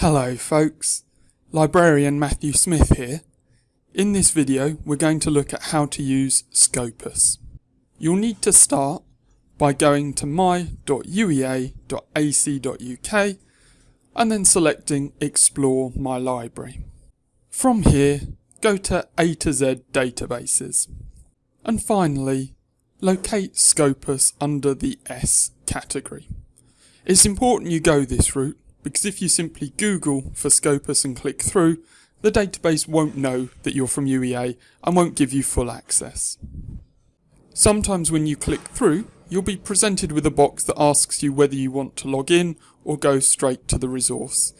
Hello folks, librarian Matthew Smith here. In this video we're going to look at how to use Scopus. You'll need to start by going to my.uea.ac.uk and then selecting Explore My Library. From here, go to A to Z Databases. And finally, locate Scopus under the S category. It's important you go this route because if you simply Google for Scopus and click through, the database won't know that you're from UEA and won't give you full access. Sometimes when you click through, you'll be presented with a box that asks you whether you want to log in or go straight to the resource.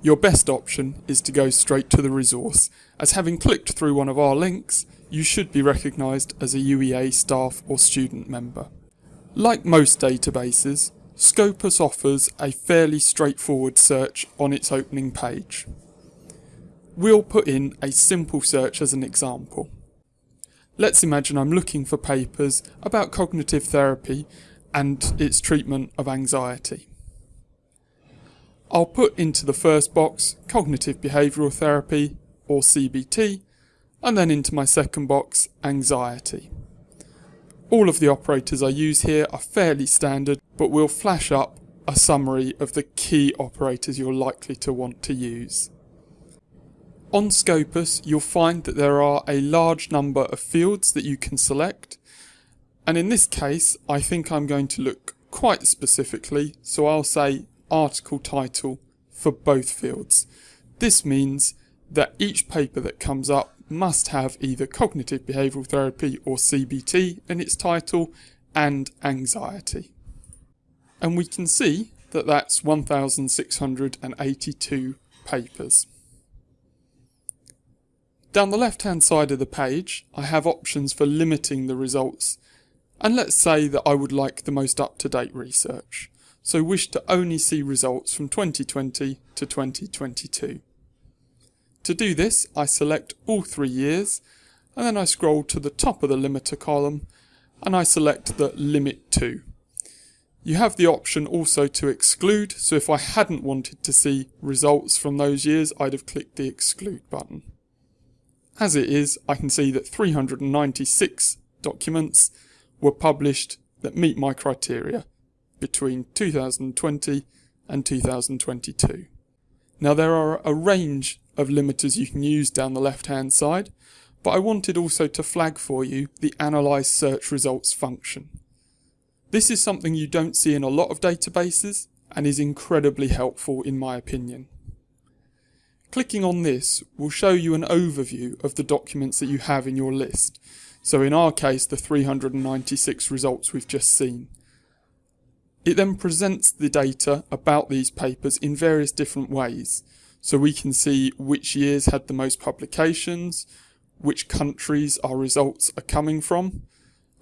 Your best option is to go straight to the resource, as having clicked through one of our links, you should be recognised as a UEA staff or student member. Like most databases, Scopus offers a fairly straightforward search on its opening page. We'll put in a simple search as an example. Let's imagine I'm looking for papers about cognitive therapy and its treatment of anxiety. I'll put into the first box cognitive behavioural therapy or CBT and then into my second box anxiety. All of the operators I use here are fairly standard, but we'll flash up a summary of the key operators you're likely to want to use. On Scopus, you'll find that there are a large number of fields that you can select, and in this case, I think I'm going to look quite specifically, so I'll say article title for both fields. This means that each paper that comes up must have either cognitive behavioural therapy or CBT in its title and anxiety. And we can see that that's 1,682 papers. Down the left hand side of the page I have options for limiting the results and let's say that I would like the most up-to-date research, so wish to only see results from 2020 to 2022. To do this, I select all three years, and then I scroll to the top of the limiter column, and I select the limit to. You have the option also to exclude, so if I hadn't wanted to see results from those years, I'd have clicked the exclude button. As it is, I can see that 396 documents were published that meet my criteria between 2020 and 2022. Now there are a range of limiters you can use down the left hand side, but I wanted also to flag for you the Analyze Search Results function. This is something you don't see in a lot of databases and is incredibly helpful in my opinion. Clicking on this will show you an overview of the documents that you have in your list, so in our case the 396 results we've just seen. It then presents the data about these papers in various different ways, so we can see which years had the most publications, which countries our results are coming from.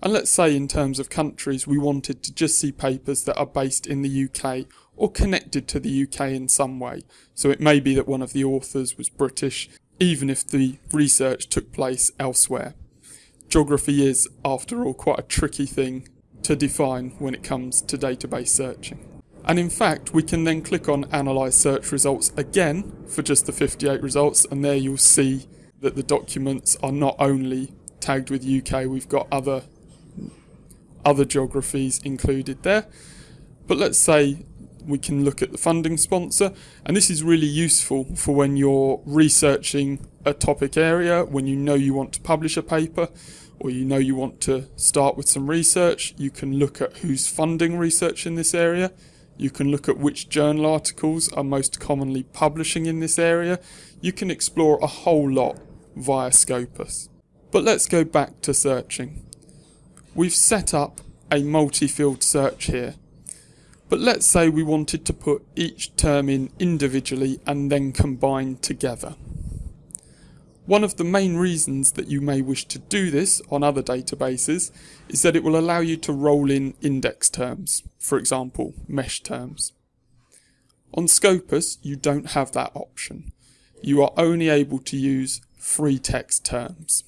And let's say in terms of countries, we wanted to just see papers that are based in the UK or connected to the UK in some way. So it may be that one of the authors was British, even if the research took place elsewhere. Geography is, after all, quite a tricky thing to define when it comes to database searching. And in fact, we can then click on Analyze Search Results again for just the 58 results, and there you'll see that the documents are not only tagged with UK, we've got other other geographies included there. But let's say we can look at the funding sponsor, and this is really useful for when you're researching a topic area, when you know you want to publish a paper, or you know you want to start with some research, you can look at who's funding research in this area you can look at which journal articles are most commonly publishing in this area. You can explore a whole lot via Scopus. But let's go back to searching. We've set up a multi-field search here. But let's say we wanted to put each term in individually and then combine together. One of the main reasons that you may wish to do this on other databases is that it will allow you to roll in index terms, for example, mesh terms. On Scopus, you don't have that option. You are only able to use free text terms.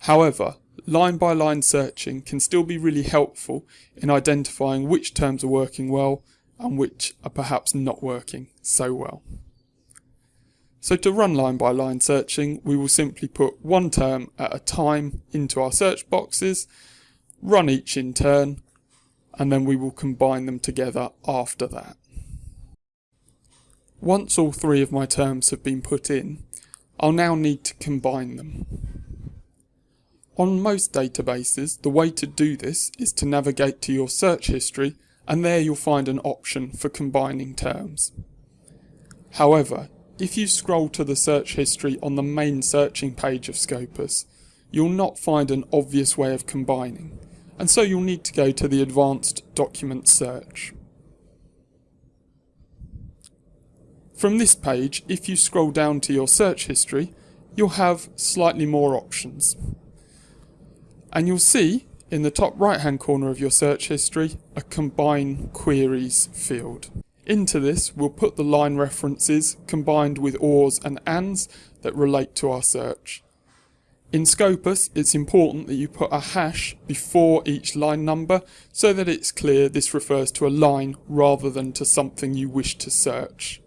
However, line by line searching can still be really helpful in identifying which terms are working well and which are perhaps not working so well. So to run line by line searching, we will simply put one term at a time into our search boxes, run each in turn, and then we will combine them together after that. Once all three of my terms have been put in, I'll now need to combine them. On most databases, the way to do this is to navigate to your search history and there you'll find an option for combining terms. However, if you scroll to the search history on the main searching page of Scopus, you'll not find an obvious way of combining, and so you'll need to go to the advanced document search. From this page, if you scroll down to your search history, you'll have slightly more options and you'll see in the top right hand corner of your search history a combine queries field. Into this we'll put the line references combined with ors and ands that relate to our search. In Scopus it's important that you put a hash before each line number so that it's clear this refers to a line rather than to something you wish to search.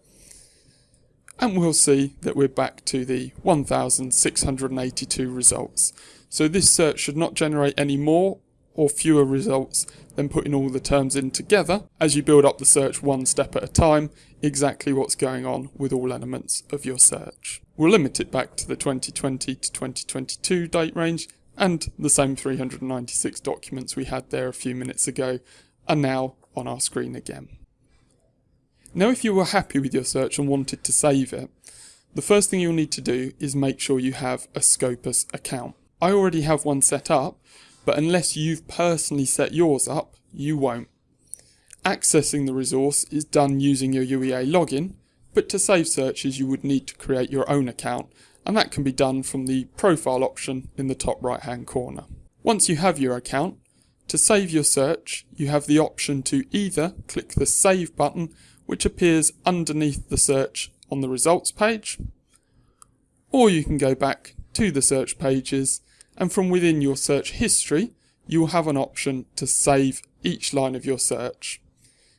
And we'll see that we're back to the 1682 results. So this search should not generate any more or fewer results than putting all the terms in together as you build up the search one step at a time, exactly what's going on with all elements of your search. We'll limit it back to the 2020 to 2022 date range and the same 396 documents we had there a few minutes ago are now on our screen again. Now if you were happy with your search and wanted to save it, the first thing you'll need to do is make sure you have a Scopus account. I already have one set up, but unless you've personally set yours up, you won't. Accessing the resource is done using your UEA login, but to save searches you would need to create your own account, and that can be done from the profile option in the top right hand corner. Once you have your account, to save your search, you have the option to either click the save button, which appears underneath the search on the results page, or you can go back to the search pages and from within your search history, you will have an option to save each line of your search.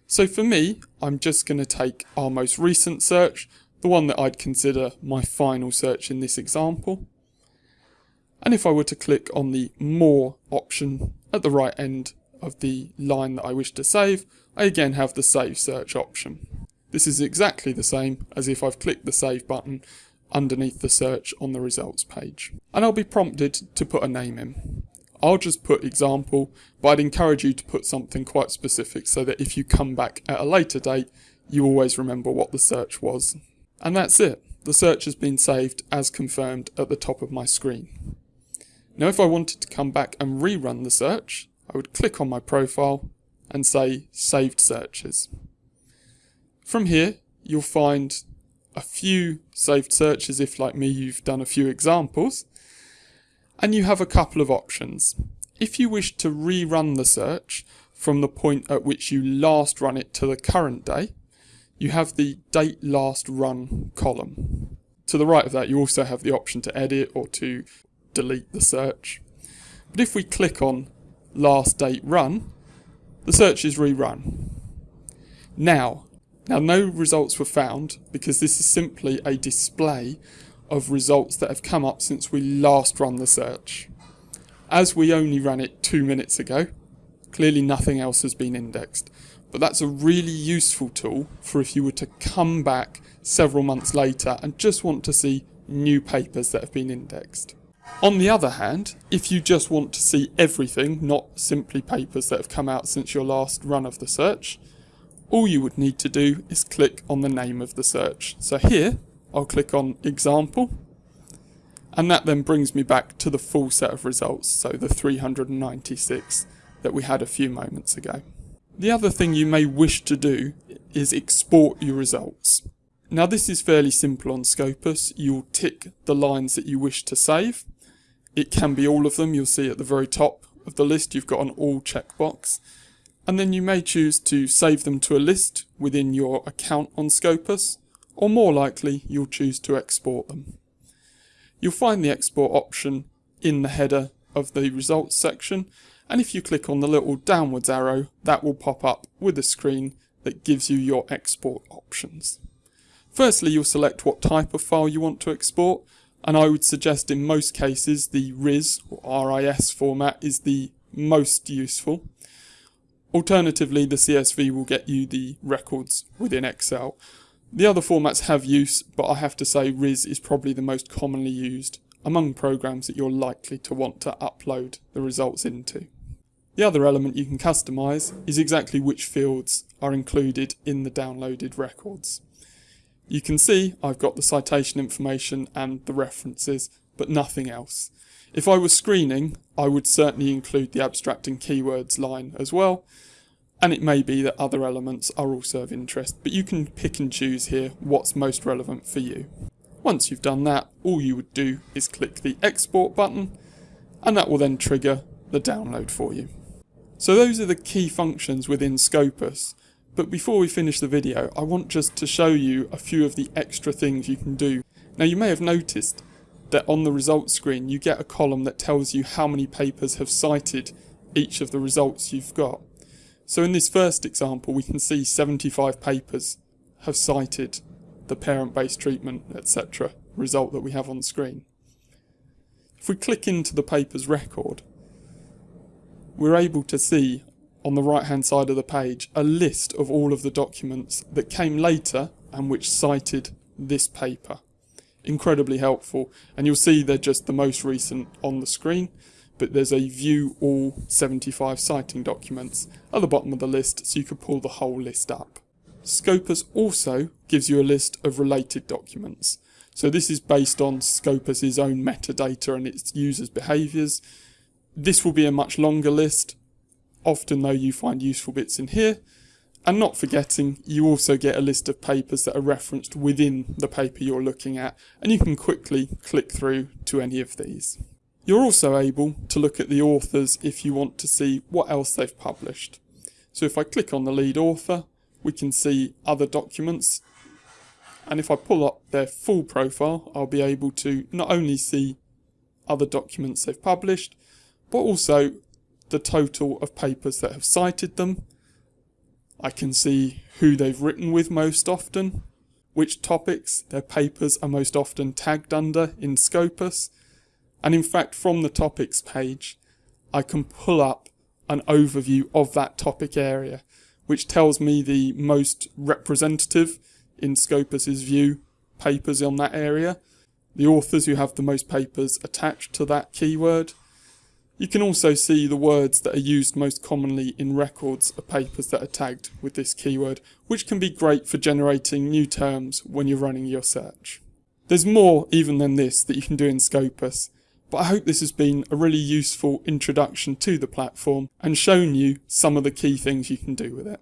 So for me, I'm just going to take our most recent search, the one that I'd consider my final search in this example. And if I were to click on the More option at the right end of the line that I wish to save, I again have the Save Search option. This is exactly the same as if I've clicked the Save button underneath the search on the results page. And I'll be prompted to put a name in. I'll just put example, but I'd encourage you to put something quite specific so that if you come back at a later date, you always remember what the search was. And that's it. The search has been saved as confirmed at the top of my screen. Now if I wanted to come back and rerun the search, I would click on my profile and say saved searches. From here, you'll find a few saved searches if like me you've done a few examples and you have a couple of options. If you wish to rerun the search from the point at which you last run it to the current day, you have the date last run column. To the right of that you also have the option to edit or to delete the search. But if we click on last date run, the search is rerun. Now, now no results were found because this is simply a display of results that have come up since we last run the search. As we only ran it two minutes ago, clearly nothing else has been indexed. But that's a really useful tool for if you were to come back several months later and just want to see new papers that have been indexed. On the other hand, if you just want to see everything, not simply papers that have come out since your last run of the search, all you would need to do is click on the name of the search. So here, I'll click on example, and that then brings me back to the full set of results, so the 396 that we had a few moments ago. The other thing you may wish to do is export your results. Now this is fairly simple on Scopus, you'll tick the lines that you wish to save. It can be all of them, you'll see at the very top of the list you've got an all checkbox and then you may choose to save them to a list within your account on Scopus, or more likely you'll choose to export them. You'll find the export option in the header of the results section, and if you click on the little downwards arrow, that will pop up with a screen that gives you your export options. Firstly, you'll select what type of file you want to export, and I would suggest in most cases the RIS or RIS format is the most useful. Alternatively, the CSV will get you the records within Excel. The other formats have use, but I have to say RIS is probably the most commonly used among programs that you're likely to want to upload the results into. The other element you can customize is exactly which fields are included in the downloaded records. You can see I've got the citation information and the references, but nothing else. If I was screening, I would certainly include the abstract and keywords line as well, and it may be that other elements are also of interest, but you can pick and choose here what's most relevant for you. Once you've done that, all you would do is click the export button, and that will then trigger the download for you. So those are the key functions within Scopus, but before we finish the video, I want just to show you a few of the extra things you can do. Now you may have noticed that on the results screen you get a column that tells you how many papers have cited each of the results you've got. So in this first example we can see 75 papers have cited the parent-based treatment etc result that we have on screen. If we click into the paper's record we're able to see on the right hand side of the page a list of all of the documents that came later and which cited this paper incredibly helpful and you'll see they're just the most recent on the screen but there's a view all 75 citing documents at the bottom of the list so you could pull the whole list up. Scopus also gives you a list of related documents. So this is based on Scopus's own metadata and its users' behaviours. This will be a much longer list. Often though you find useful bits in here and not forgetting, you also get a list of papers that are referenced within the paper you're looking at, and you can quickly click through to any of these. You're also able to look at the authors if you want to see what else they've published. So if I click on the lead author, we can see other documents, and if I pull up their full profile, I'll be able to not only see other documents they've published, but also the total of papers that have cited them, I can see who they've written with most often, which topics their papers are most often tagged under in Scopus, and in fact from the topics page I can pull up an overview of that topic area which tells me the most representative in Scopus's view papers on that area, the authors who have the most papers attached to that keyword, you can also see the words that are used most commonly in records of papers that are tagged with this keyword, which can be great for generating new terms when you're running your search. There's more even than this that you can do in Scopus, but I hope this has been a really useful introduction to the platform and shown you some of the key things you can do with it.